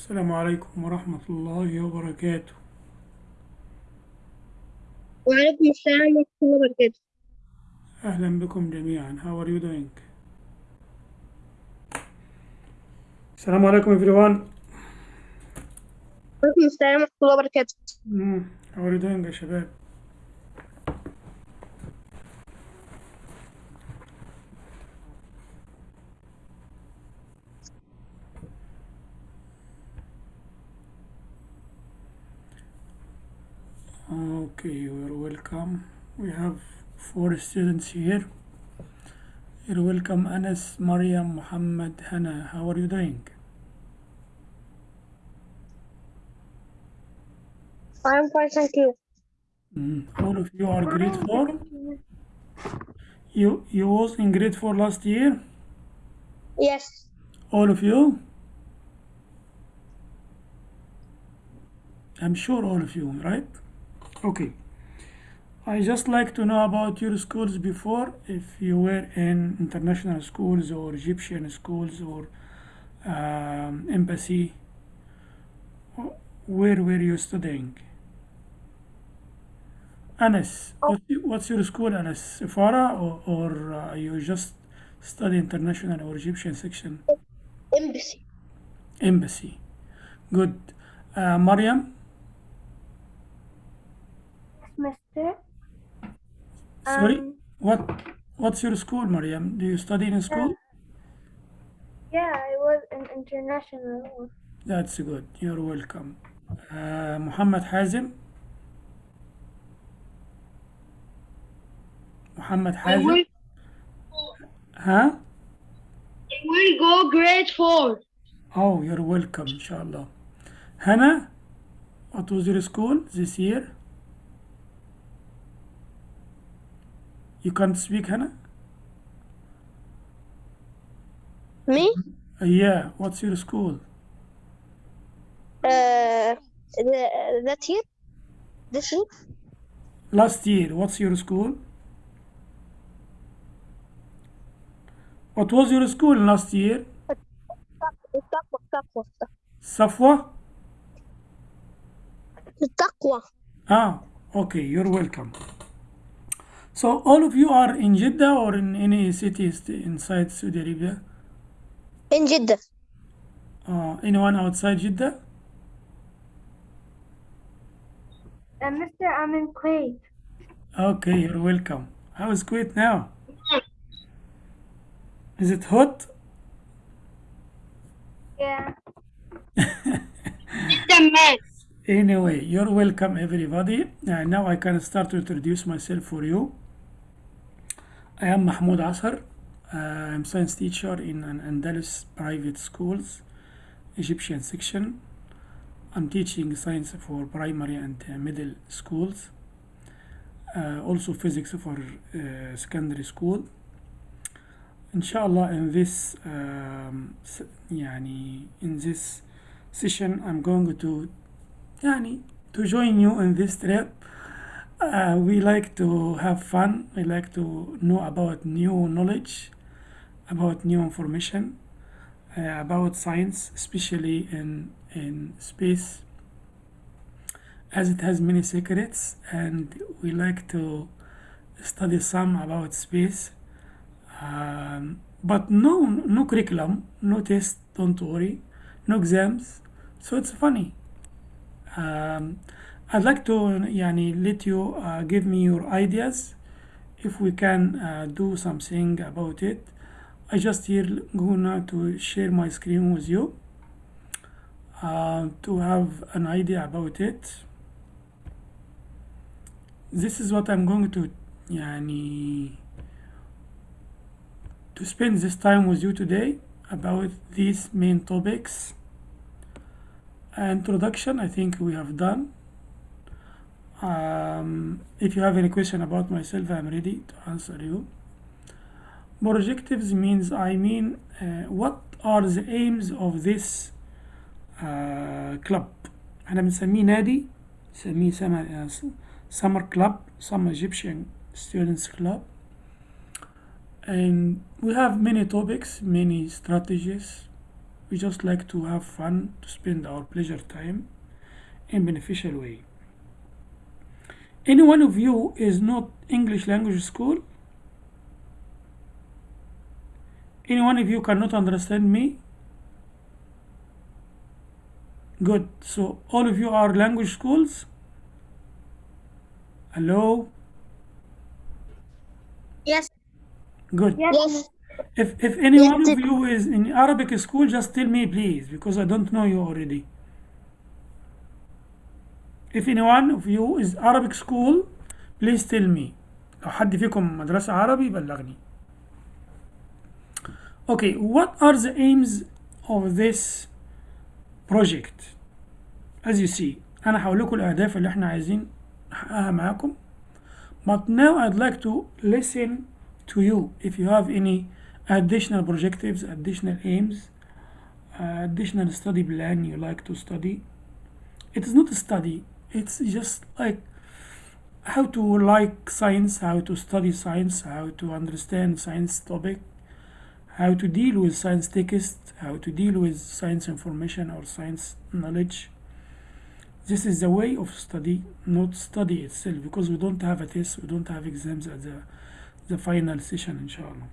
السلام عليكم ورحمة الله وبركاته وعليكم السلام ورحمة الله وبركاته أهلا بكم جميعا How are you doing? السلام عليكم everyone وعليكم السلام ورحمة الله وبركاته. How are you doing يا شباب؟ We have four students here. You're welcome, Anas, Mariam, Muhammad, Hannah. How are you doing? I'm fine thank you Mm. All of you are grade four. You you was in grade four last year. yes All of you. I'm sure all of you, right? Okay. I just like to know about your schools before, if you were in international schools or Egyptian schools or um, embassy. Where were you studying? Anas, what's, what's your school, Anas? Safara or, or uh, you just study international or Egyptian section? embassy Embassy. Good. Uh, Mariam, Mister sorry, Um, what what's your school, Mariam? Do you study in school? yeah I was an international That's good. You're welcome. Uh, Muhammad Hazim. Muhammad I Hazim. will Huh? I will go grade four Oh, you're welcome, inshallah. Hannah, what was your school this year? You can't speak, Hannah? Me? Yeah. What's your school? Uh, that year? This year? Last year. What's your school? What was your school last year? Safwa. Safwa? Taqwa. Ah, okay. You're welcome. So all of you are in Jeddah or in any cities inside Saudi Arabia? In Jeddah. Uh, anyone outside Jeddah? Uh, Mr. I'm in Kuwait. Okay, you're welcome. How is Kuwait now? Is it hot? Yeah. it's a mess. Anyway, you're welcome, everybody. Uh, now I can start to introduce myself for you. I am Mahmoud Asar. Uh, I'm science teacher in Al Andalus private schools, Egyptian section. I'm teaching science for primary and uh, middle schools. Uh, also physics for uh, secondary school. Inshallah, in this um, يعني in this session, I'm going to يعني to join you in this trip. Uh, we like to have fun. We like to know about new knowledge, about new information, uh, about science, especially in in space, as it has many secrets, and we like to study some about space. Um, but no no curriculum, no test. Don't worry, no exams. So it's funny. Um, I'd like to يعني let you uh, give me your ideas if we can uh, do something about it. I just here gonna to share my screen with you uh, to have an idea about it. This is what I'm going to يعني to spend this time with you today about these main topics. Introduction, I think we have done. Um, if you have any question about myself, I'm ready to answer you. Projectives means I mean uh, what are the aims of this uh, club احنا بنسميه نادي نسميه summer, uh, summer club some Egyptian students club and we have many topics many strategies we just like to have fun to spend our pleasure time in beneficial way any one of you is not English language school? Any one of you cannot understand me? Good. So all of you are language schools? Hello? Yes. good. Yes. if if any Yes, one of you is in Arabic school just tell me please because I don't know you already if any one of you is Arabic school please tell me لو حد فيكم مدرسة عربي بلغني okay what are the aims of this project as you see أنا هقول لكم الأهداف اللي احنا عايزين نحققها معاكم but now I'd like to listen to you if you have any additional projectives additional aims uh, additional study plan you like to study it is not a study it's just like how to like science how to study science how to understand science topic how to deal with science text how to deal with science information or science knowledge. This is the way of study not study itself because we don't have a test we don't have exams at the the final session inshallah.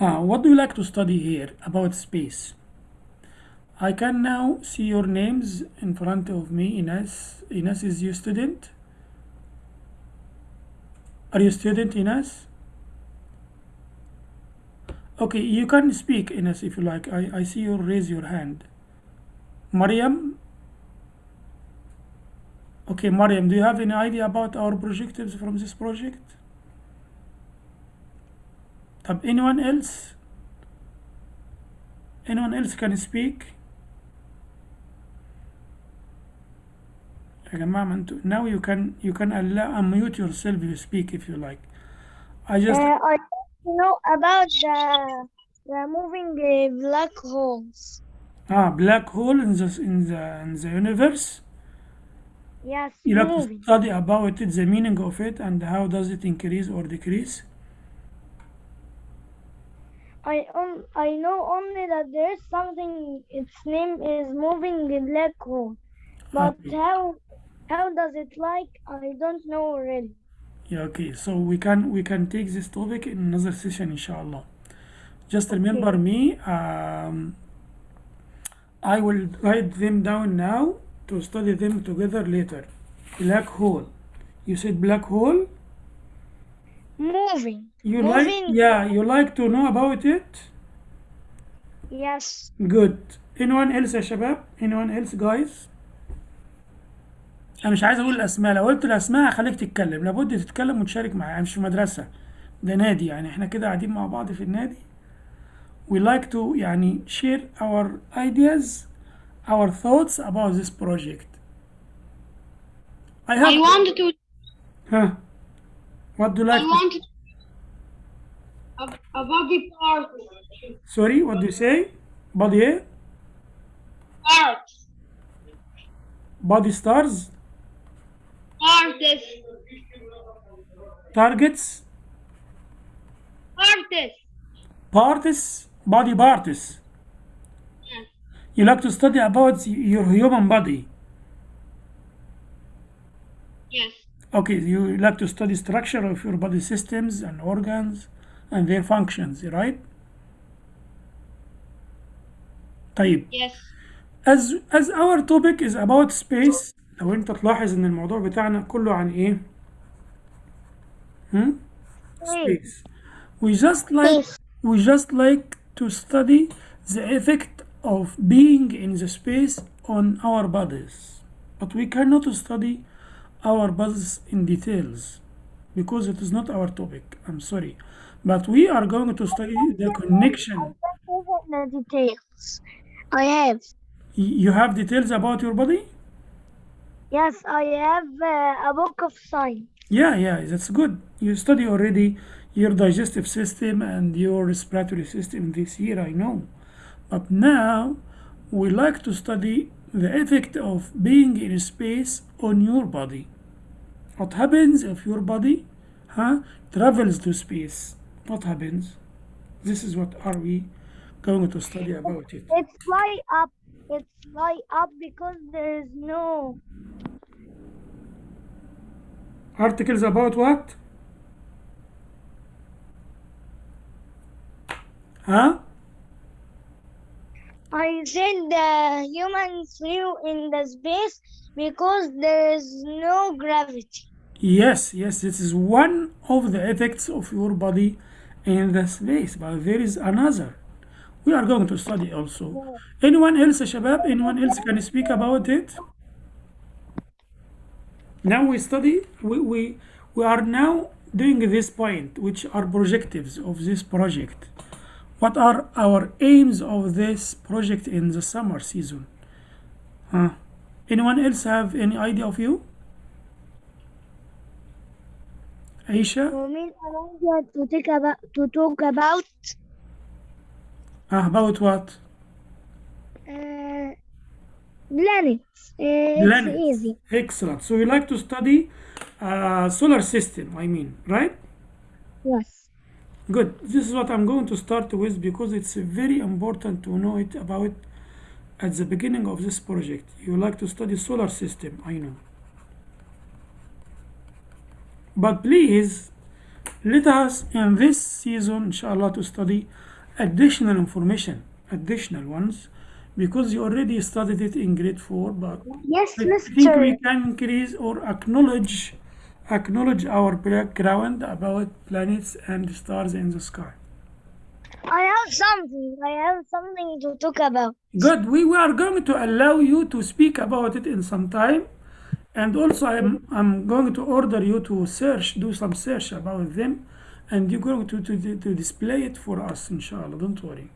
Uh, what do you like to study here about space I can now see your names in front of me Ines Ines is your student? Are you student Ines okay you can speak Ines if you like. I, I see you raise your hand. Mariam? Okay Mariam do you have any idea about our projectives from this project? Anyone else? Anyone else can speak now you can you can allow unmute yourself you speak if you like I just Uh, I know about the removing the moving uh, black holes. ah black hole in the in the in the universe Yes, you like to study about it the meaning of it and how does it increase or decrease I um, I know only that there is something. Its name is moving black hole, but Okay. how how does it like? I don't know really. Yeah, okay. So we can we can take this topic in another session, inshallah. Just remember me. Um, I will write them down now to study them together later. Black hole. You said black hole? Moving. You Moving. like yeah, you like to know about it? Yes. Good. Anyone else, Shabab? Anyone else, guys? أنا مش عايز أقول الأسماء، لو قلت الأسماء هخليك تتكلم، لابد تتكلم وتشارك معايا، أنا مش في مدرسة، ده نادي يعني إحنا كده قاعدين مع بعض في النادي. We like to يعني share our ideas, our thoughts about this project. I have I wanted to. huh? What do you I like? to- wanted a, a body part. Sorry, what do you say? Body eh? Parts. Body stars, Parts. targets, Parts. parts, body parts. Yes. You like to study about your human body. Yes. Okay, you like to study structure of your body systems and organs and their functions, right? طيب Yes. as as our topic is about space لو انت تلاحظ ان الموضوع بتاعنا كله عن ايه؟ Hmm? Space. We just like we just like to study the effect of being in the space on our bodies. But we cannot study our bodies in details because it is not our topic. I'm sorry. But we are going to study the connection. The details. I have. Y- You have details about your body? Yes, I have uh, a book of science. Yeah, yeah, that's good. You study already your digestive system and your respiratory system this year, I know. But now we like to study the effect of being in space on your body. What happens if your body huh, travels to space? What happens? This is what are we going to study about it? It's fly up. It's fly up because there is no. Articles about what? Huh? I said the humans flew in the space because there is no gravity. Yes, yes, this is one of the effects of your body in the space, but there is another. We are going to study also. Anyone else, Shabab? Anyone else can speak about it? Now we study, we, we, we are now doing this point, which are projectives of this project. What are our aims of this project in the summer season? Huh? Anyone else have any idea of you? Aisha? You mean I want to take about to talk about Ah, about what? uh, planets. Uh, Planets. It's easy. Excellent. So you like to study uh, solar system, I mean, right? Yes. Good. This is what I'm going to start with because it's very important to know it about at the beginning of this project. You like to study solar system, I know. But please let us in this season, inshallah, to study additional information, additional ones, because you already studied it in grade four, but Yes, I think we can increase or acknowledge acknowledge our background about planets and stars in the sky. I have something. I have something to talk about. Good. We, we are going to allow you to speak about it in some time. And also I'm I'm going to order you to search, do some search about them, and you're going to, to, to display it for us, inshallah. Don't worry.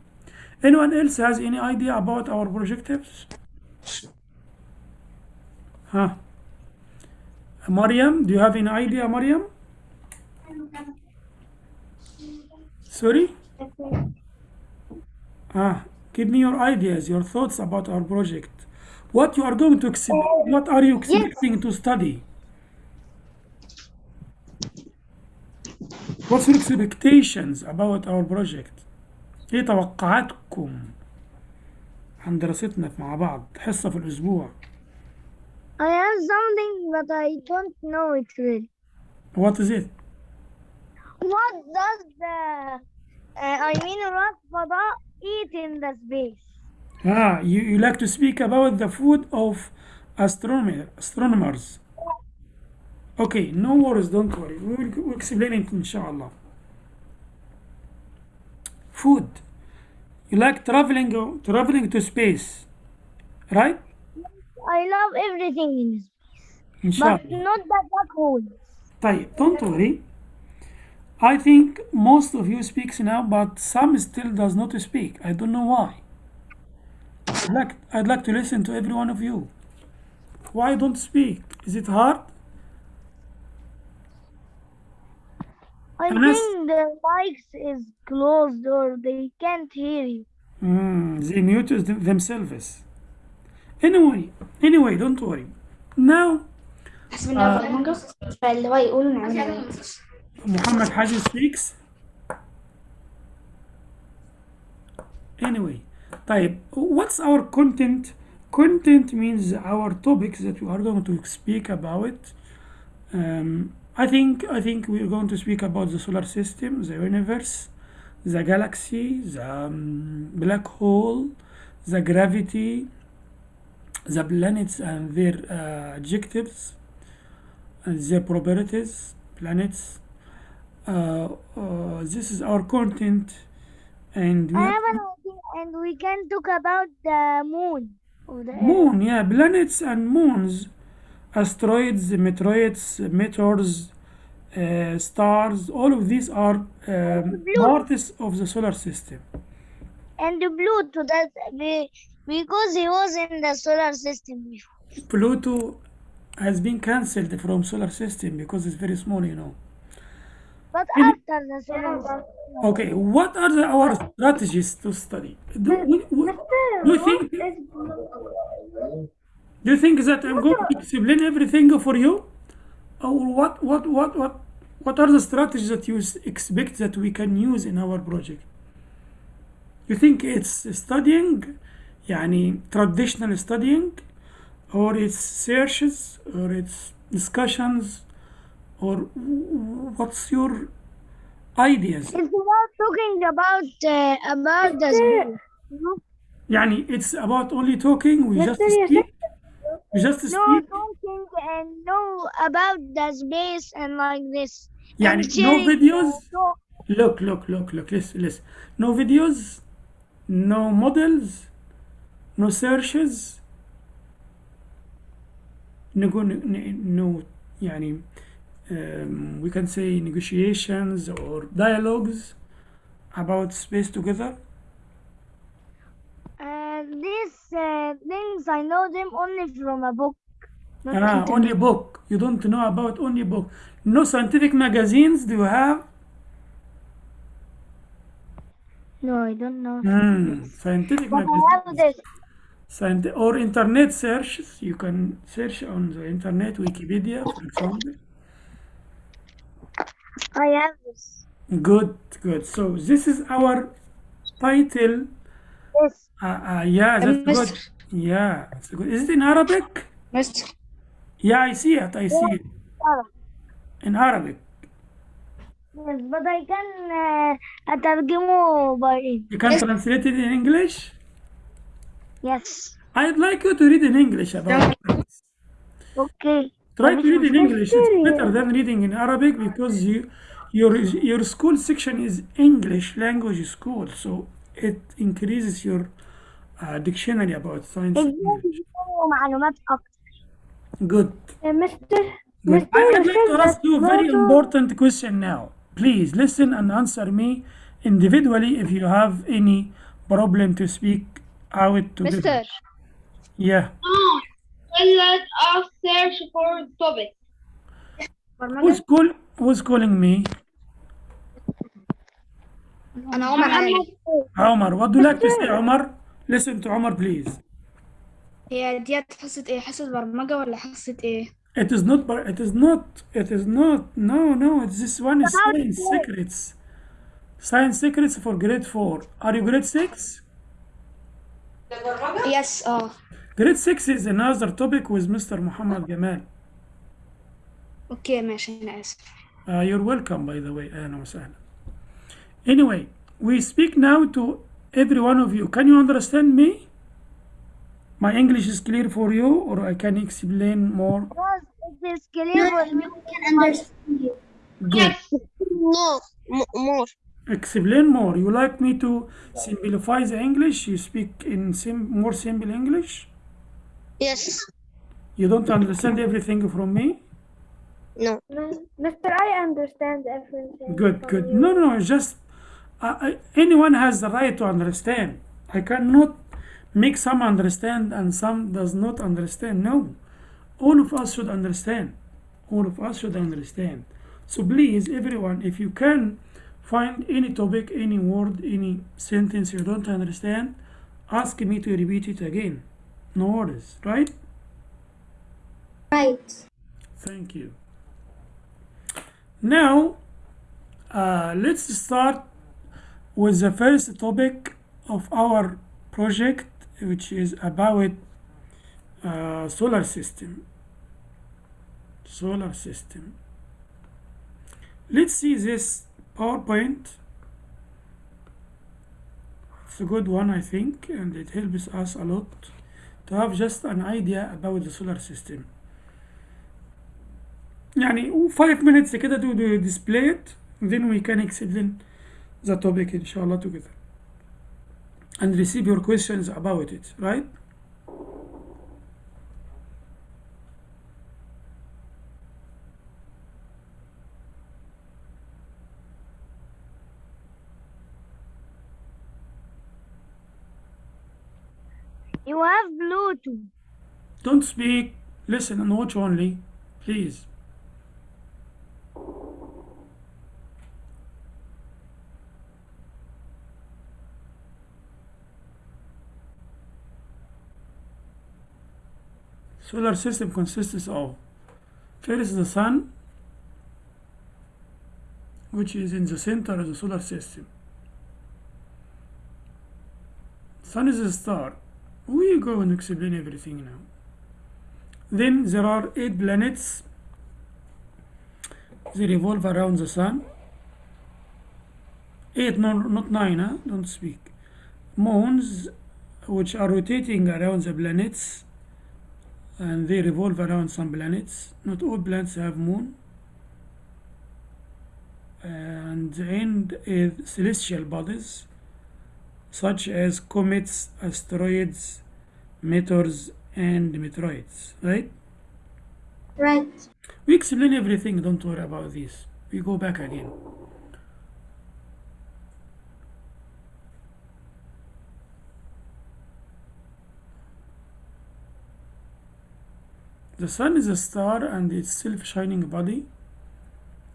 Anyone else has any idea about our projectives? Huh? Mariam, do you have any idea, Mariam? Sorry? Ah, give me your ideas, your thoughts about our project. What you are going to expect, what are you expecting to study? What's your expectations about our project? إيه توقعاتكم عن دراستنا مع بعض حصة في الأسبوع I have something but I don't know it really. What is it? What does the uh, I mean what فضاء eat in the space? Ah, you, you like to speak about the food of astronomer, astronomers. Okay, no worries, don't worry. We will explain it inshallah. Food. You like traveling traveling to space, right? I love everything in space, but Inshallah. not the black holes. طيب, don't worry. I think most of you speaks now, but some still does not speak. I don't know why. I'd like, I'd like to listen to every one of you. Why don't speak? Is it hard? I Anas? think the mics is closed or they can't hear you. Mm, they muted them- themselves. Anyway, anyway, don't worry. Now, حسب انه في المنقص فاللي هو يقولوا نعملها Muhammad Haji speaks. Anyway, طيب, what's our content? Content means our topics that we are going to speak about. Um, I think I think we're going to speak about the solar system, the universe, the galaxy, the um, black hole, the gravity, the planets and their uh, adjectives, and their properties, planets. Uh, uh, this is our content, and we I have have an idea, and we can talk about the moon the moon, yeah, planets and moons, asteroids, meteoroids, meteors, uh, stars. All of these are um, parts of the solar system. And the Pluto, that be- because he was in the solar system before. Pluto has been cancelled from solar system because it's very small, you know. But Mhm. after the solar system. Okay, what are the, our strategies to study? Do, we, we, do you think do you think that I'm going to explain everything for you, or what what what what what are the strategies that you s- expect that we can use in our project? you think it's studying يعني traditional studying or it's searches or it's discussions or what's your ideas It's about talking about uh, about the school. No, يعني it's about only talking we just Mister, you speak we just no speak talking and no about the space and like this. يعني And no sharing videos the talk. look look look look listen listen no videos no models no searches nego- no يعني um, we can say negotiations or dialogues about space together Uh, these uh, things I know them only from a book. Ah, only book you don't know about only book no scientific magazines do you have No, I don't know. Hmm, scientific But I magazines have this. Scient- or internet searches you can search on the internet wikipedia for example I have this. good good so this is our title This. uh, uh, yeah that's good Mister. yeah it's good is it in arabic Mister. yeah i see it i see it Arab. in arabic Yes, but I can uh, أترجمه by you can translate it in english yes. i'd like you to read in english about it. Okay. try But to read it's in english it's mysterious. better than reading in arabic because you your your school section is english language school so it increases your uh, dictionary about science and English. يديله معلومات أكتر. good Mister, Good. Mister, I you would like said to ask that you a very photo- important question now. Please listen and answer me individually if you have any problem to speak out together. Mister. Yeah. No. Well, let us search for topic. Who's call Who's calling me? أنا عمر علي Omar. What do you like to say, Omar? Listen to Omar, please. هي ديت حصة إيه حصة برمجة ولا حصة إيه It is not. bar- It is not. It is not. No, no. This one is science secrets. Science secrets for grade four. Are you grade six? يس آه Grade six is another topic with Mr. Muhammad Gamal. أوكي ماشي أنا آسف Uh, you're welcome, by the way. أهلا وسهلا. Anyway, we speak now to every one of you. Can you understand me? My English is clear for you, or I can explain more. Yes, it is clear for me. Good. No. more. Explain more. You like me to simplify the English? You speak in sim- more simple English? Yes. You don't understand everything from me? No. Mister, I understand everything. Good, good. No, no, just uh, anyone has the right to understand. I cannot make some understand and some does not understand. No, all of us should understand. All of us should understand. So please, everyone, if you can find any topic, any word, any sentence you don't understand, ask me to repeat it again. No worries, right? right Thank you. Now, uh, let's start with the first topic of our project, which is about uh, solar system. Solar system. Let's see this PowerPoint. It's a good one, I think, and it helps us a lot to have just an idea about the solar system. يعني 5 minutes كده to do display it then we can explain the topic inshallah together and receive your questions about it right You have Bluetooth. Don't speak. Listen and watch only, please. Solar system consists of first the sun which is in the center of the solar system. Sun is a star. We go and explain everything now. Then there are eight planets. They revolve around the sun. Eight no, not nine huh? don't speak. Moons which are rotating around the planets and they revolve around some planets. Not all planets have moon. And end is celestial bodies such as comets asteroids meteors and meteoroids. Right? Right. we explain everything don't worry about this. We go back again the sun is a star and its self-shining body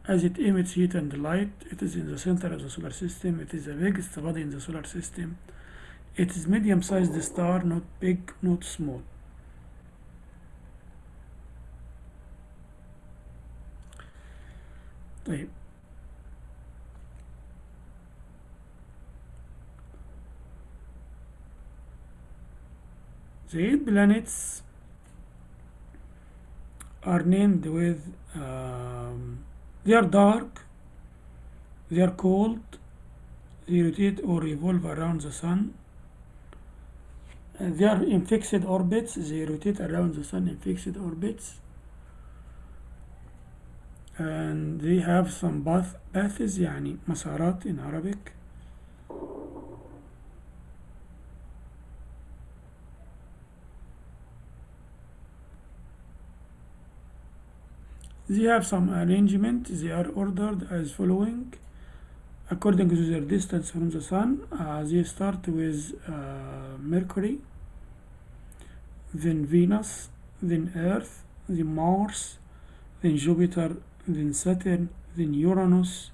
as it emits heat and light it is in the center of the solar system it is the biggest body in the solar system it is medium-sized star not big not small طيب the eight planets are named with um, they are dark they are cold they rotate or revolve around the sun and they are in fixed orbits they rotate around the sun in fixed orbits and they have some path paths يعني مسارات in Arabic They have some arrangement they are ordered as following according to their distance from the sun uh, they start with uh, Mercury then Venus then Earth then Mars then Jupiter then Saturn, then Uranus,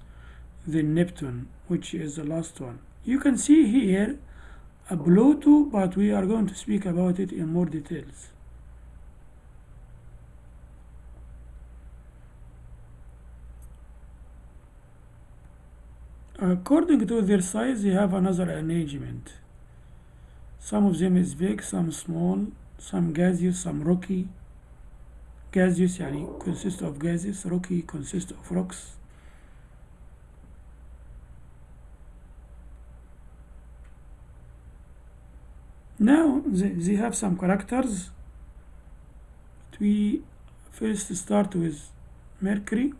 then Neptune, which is the last one. You can see here a Pluto, but we are going to speak about it in more details. According to their size, they have another arrangement. Some of them is big, some small, some gaseous, some rocky, gaseous يعني consist of gases rocky consist of rocks now they, they have some characters we first start with Mercury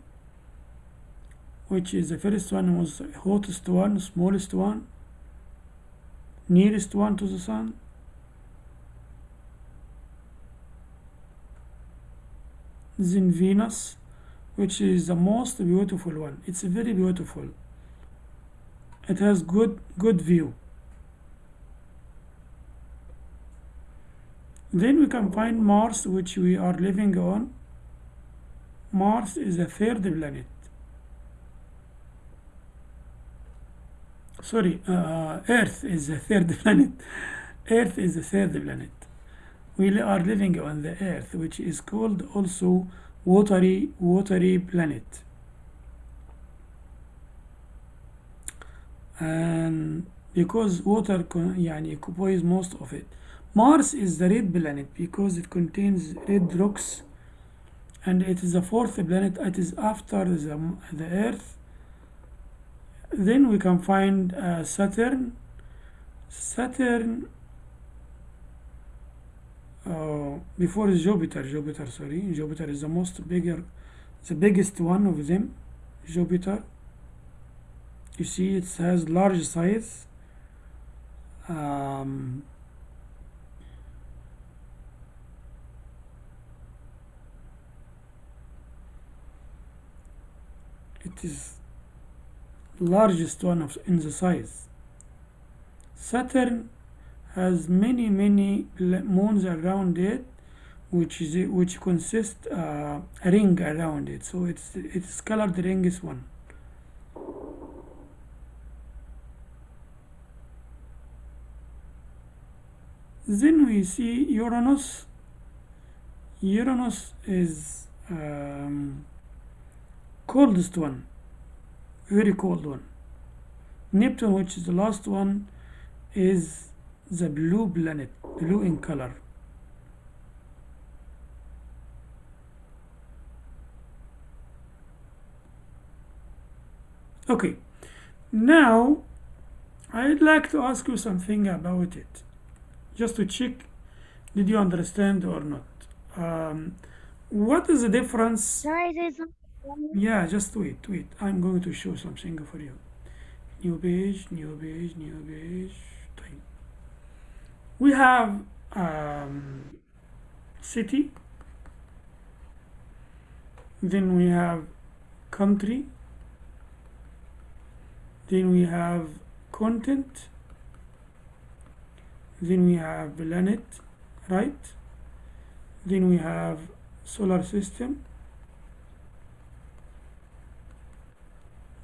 which is the first one was hottest one smallest one nearest one to the sun. Then Venus which is the most beautiful one. It's very beautiful. It has good good view. Then we can find Mars which we are living on. Mars is the third planet sorry uh, Earth is the third planet Earth is the third planet we are living on the earth which is called also watery watery planet and because water يعني occupies most of it Mars is the red planet because it contains red rocks and it is the fourth planet it is after the, the earth then we can find uh, Saturn Saturn uh, before Jupiter, Jupiter, sorry, Jupiter is the most bigger, the biggest one of them, Jupiter. You see, it has large size. Um, it is largest one of in the size. Saturn has many many moons around it which is which consist uh, a ring around it. So it's it's colored ring is one. Then we see Uranus. Uranus is um, coldest one very cold one. Neptune which is the last one is the blue planet blue in color. Okay. Now I'd like to ask you something about it just to check did you understand or not? Um, what is the difference? Say something? yeah just wait wait. I'm going to show something for you. New page new page new page thing. we have um, city. Then we have country. Then we have content. Then we have planet right? Then we have solar system.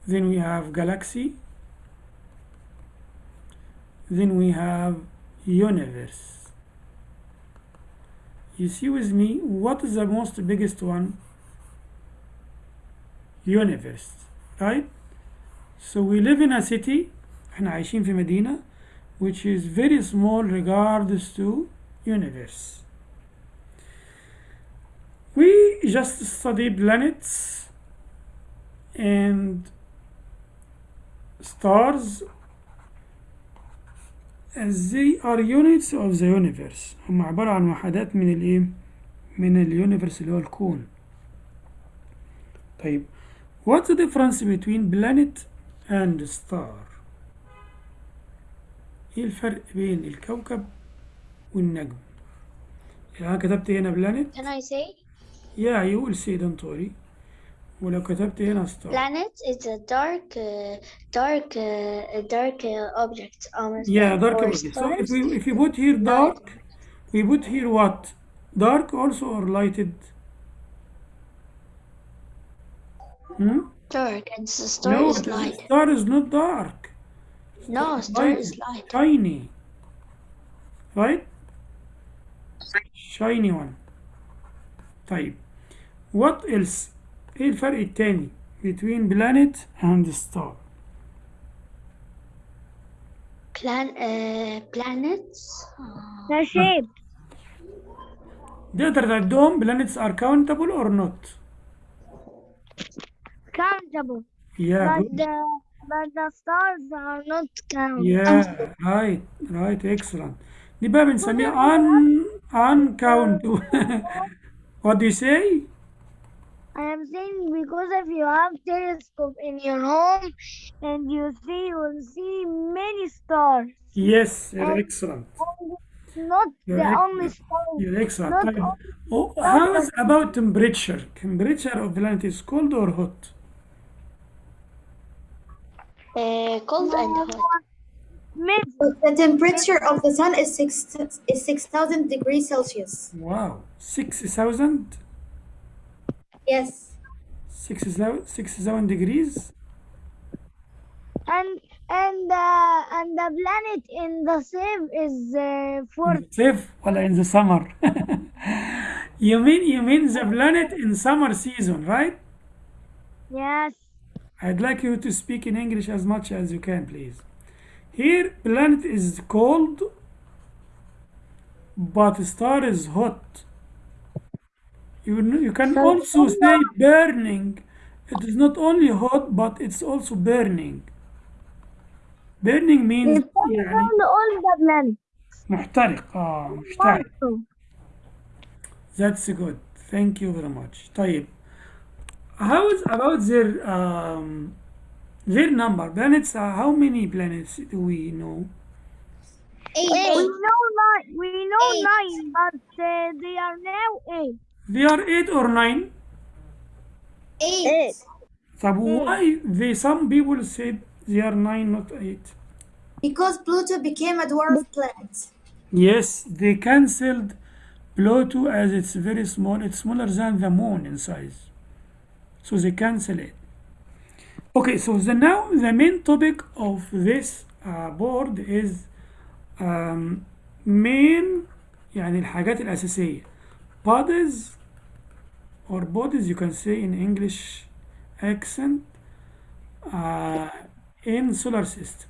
then we have galaxy then we have universe you see with me what is the most biggest one universe right so we live in a city احنا عايشين في مدينة which is very small regards to universe we just study planets and stars as they are units of the universe هم عبارة عن وحدات من الايه من اليونيفرس اللي هو الكون طيب what's the difference between planet and star إيه الفرق بين الكوكب والنجم يعني أنا كتبت هنا planet Can I say? yeah you will say don't worry ولو كتبت هنا star Planet is a dark, uh, dark, uh, a dark uh, object. Um, Yeah, dark or object. So if stars. we if you put here dark, we put here what? Dark also or lighted? Hmm? dark, and the star No, is the light. star is not dark. No, star Light is light. Tiny. Right? Shiny one. طيب. What else? إيه الفرق التاني between planet and star? Plan, uh, planets. Uh, The shape. تقدر تعدهم planets are countable or not? Countable. Yeah, But the but the stars are not countable. Yeah, right, right, excellent. دي بقى بنسميها un uncountable. What do you say? I am saying because if you have telescope in your home and you see, you will see many stars. Yes, you're excellent. Not you're the only star. You're excellent. Not oh, how is about temperature? Temperature of the planet is cold or hot? Uh, cold no, and hot. The temperature of the sun is six is six thousand degrees Celsius. Wow, six thousand. Yes. 67, degrees. And and uh, and the planet in the save is uh, for save well in the summer. you mean you mean the planet in summer season, right? Yes. I'd like you to speak in English as much as you can, please. Here, planet is cold, but star is hot. You, kn- you can also say burning. It is not only hot, but it's also burning. Burning means it's all يعني around all the planet محترق. آه محترق. also. That's good. Thank you very much. طيب. How is about their um, their number? Planets. Uh, how many planets do we know? we know nine we know nine but uh, they are now eight They are eight or nine. Eight. طب why they some people said they are nine, not eight? Because Pluto became a dwarf planet. Yes, they cancelled Pluto as it's very small. It's smaller than the moon in size. So they cancel it. Okay, so the now the main topic of this uh, board is um, main يعني الحاجات الأساسية bodies or bodies you can say in English accent uh, in solar system.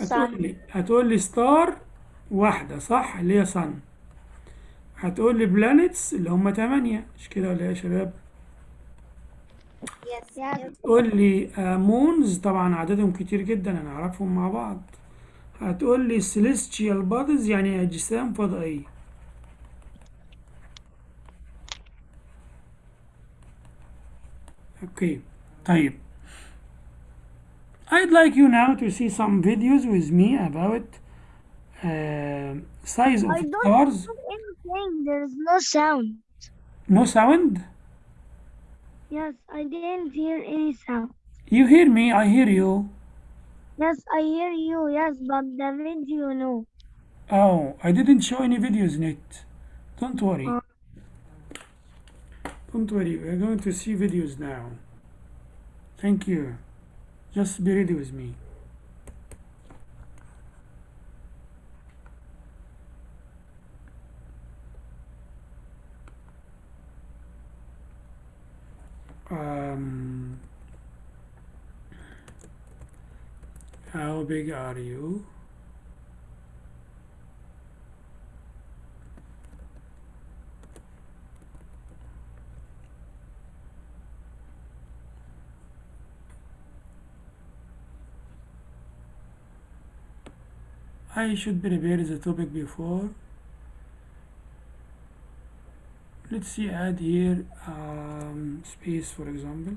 هتقول لي هتقول لي ستار واحدة صح؟ اللي هي صن هتقول لي بلانيتس اللي هم تمانية. مش كده ولا إيه يا شباب؟ Yes. Yes. تقول لي مونز طبعا عددهم كتير جدا أنا اعرفهم مع بعض. هتقول لي celestial bodies يعني اجسام فضائية اوكي طيب I'd like you now to see some videos with me about uh, size of I don't stars. hear anything. There's no sound. No sound? Yes, I didn't hear any sound. You hear me, I hear you. Yes, I hear you. Yes, but the video, no. Oh, I didn't show any videos in it. Don't worry. Oh. Don't worry, we're going to see videos now. Thank you. Just be ready with me. Um, how big are you? I should prepare the topic before. Let's see, add here um, space for example.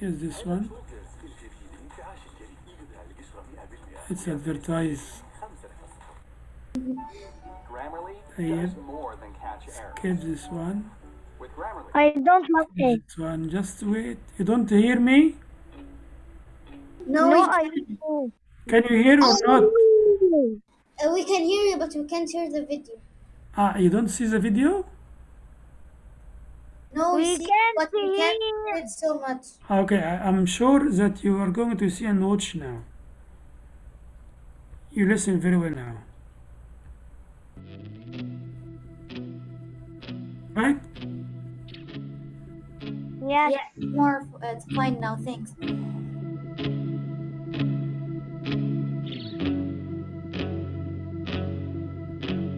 Here's this one. It's advertised Grammarly here. does more than catch. Skip this one. I don't like it. This one. Just wait. You don't hear me? No, No, I don't. Can you hear or not? uh, we can hear you, but we can't hear the video. Ah, you don't see the video? No, we, We see, can't but we can't hear. hear it so much. Okay, I, I'm sure that you are going to see and watch now. You listen very well now. Right? Yes. Yeah, more. Uh, it's fine now. Thanks.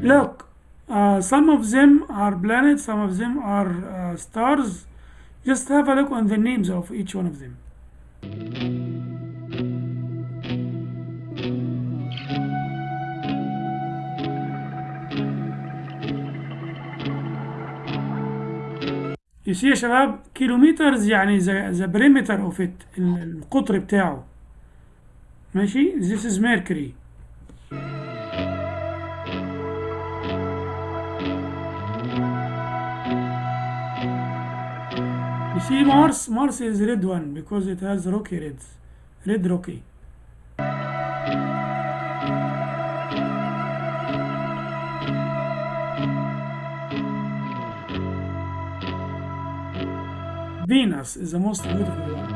Look, uh, some of them are planets, some of them are uh, stars. Just have a look on the names of each one of them. You see يا شباب كيلومترز يعني the, the perimeter of it ال- القطر بتاعه ماشي this is Mercury See Mars, Mars is red one because it has rocky reds, red rocky. Venus is the most beautiful one.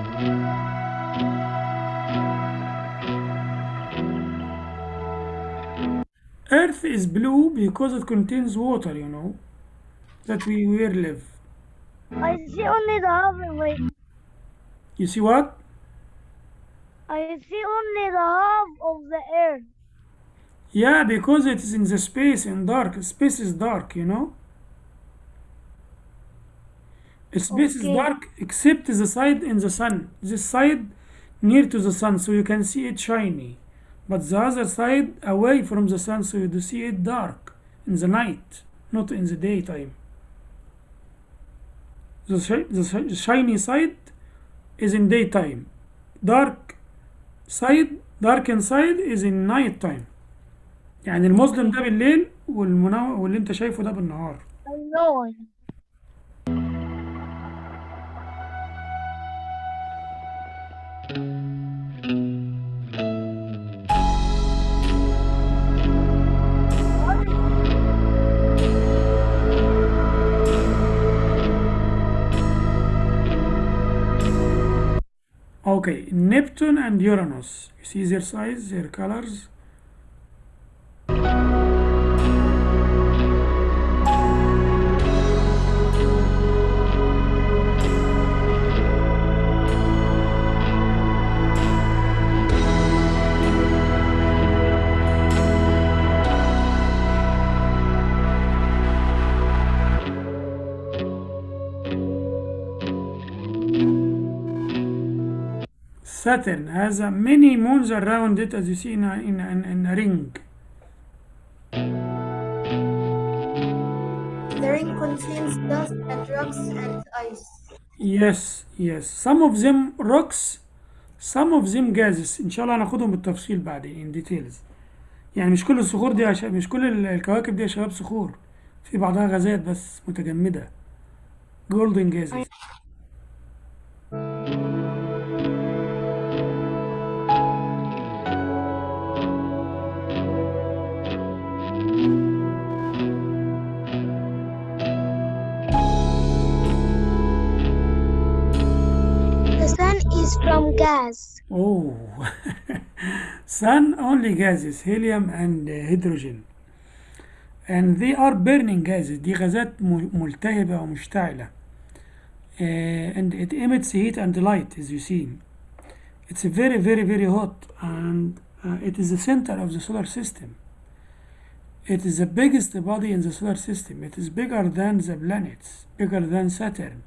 Earth is blue because it contains water, you know, that we where live. I see only the halfway. You see what? I see only the half of the earth. Yeah, because it is in the space in dark. Space is dark, you know. Space is dark except the side in the sun. This side near to the sun, so you can see it shiny. But the other side away from the sun, so you do see it dark in the night, not in the daytime. The, shi- the shi- shiny side is in daytime. Dark side, dark inside is in night time. يعني المظلم ده بالليل والمنور واللي انت شايفه ده بالنهار Okay, Neptune and Uranus. You see their size, their colors. Saturn has uh, many moons around it as you see in a, in a, in a ring. The ring contains dust and rocks and ice. Yes, yes. Some of them rocks, some of them gases. إن شاء الله هناخدهم بالتفصيل بعدين in details. يعني مش كل الصخور دي شباب مش كل ال- الكواكب دي يا شباب صخور. في بعضها غازات بس متجمدة. golden gases. is from gas. Oh, sun only gases, helium and uh, hydrogen. And they are burning gases. دي غازات م- ملتهبة ومشتعلة. Uh, and it emits heat and light as you see. It's very, very, very hot and uh, it is the center of the solar system. It is the biggest body in the solar system. It is bigger than the planets, bigger than Saturn,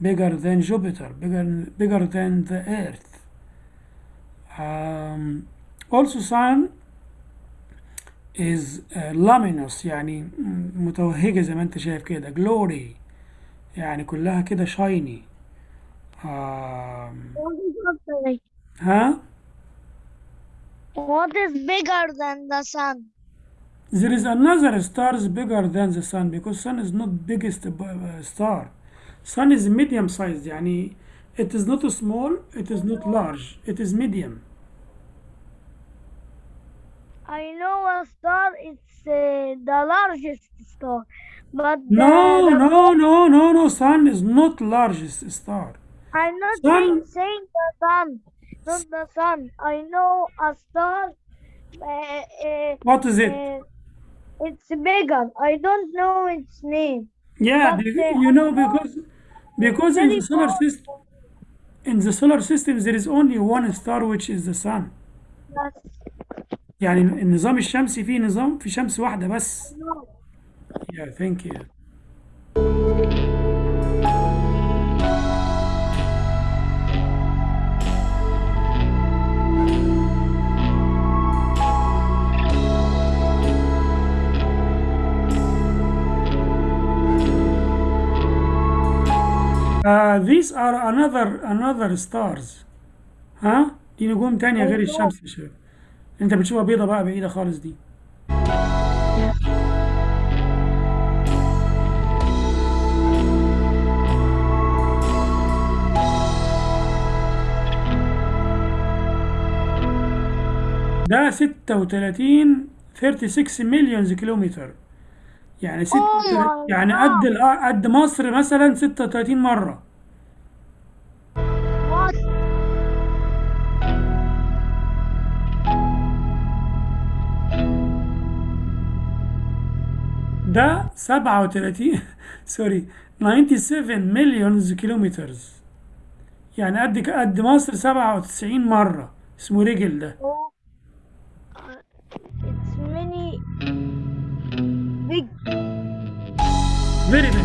Bigger than Jupiter, bigger, bigger than the Earth. Um, also sun is uh, luminous يعني متوهجة زي ما انت شايف كده glory يعني كلها كده shiny um, What is up, ها What is bigger than the sun? there is another stars bigger than the sun because sun is not biggest uh, star sun is medium sized يعني it is not small it is not large it is medium I know a star. It's uh, the largest star, but the, no the- no no no no sun is not largest star I'm not Sun- saying, saying the sun, not the sun. I know a star. Uh, uh, what is it uh, it's bigger. I don't know its name. Yeah, But, be- uh, you know I know because because in the solar Very system in the solar system there is only one star which is the sun. Yes. يعني النظام الشمسي فيه نظام في شمس واحدة بس. No. Yeah, thank you. These are another another stars. ها؟ دي نجوم تانية غير الشمس يا شباب. أنت بتشوفها بيضة بقى بعيدة خالص دي. ده 36 36 مليون كيلومتر يعني my يعني قد قد مصر مثلا 36 مرة ده 37 سوري 97 مليون كيلومتر يعني قد قد مصر 97 مرة. اسمه رجل ده. it's many big. very big.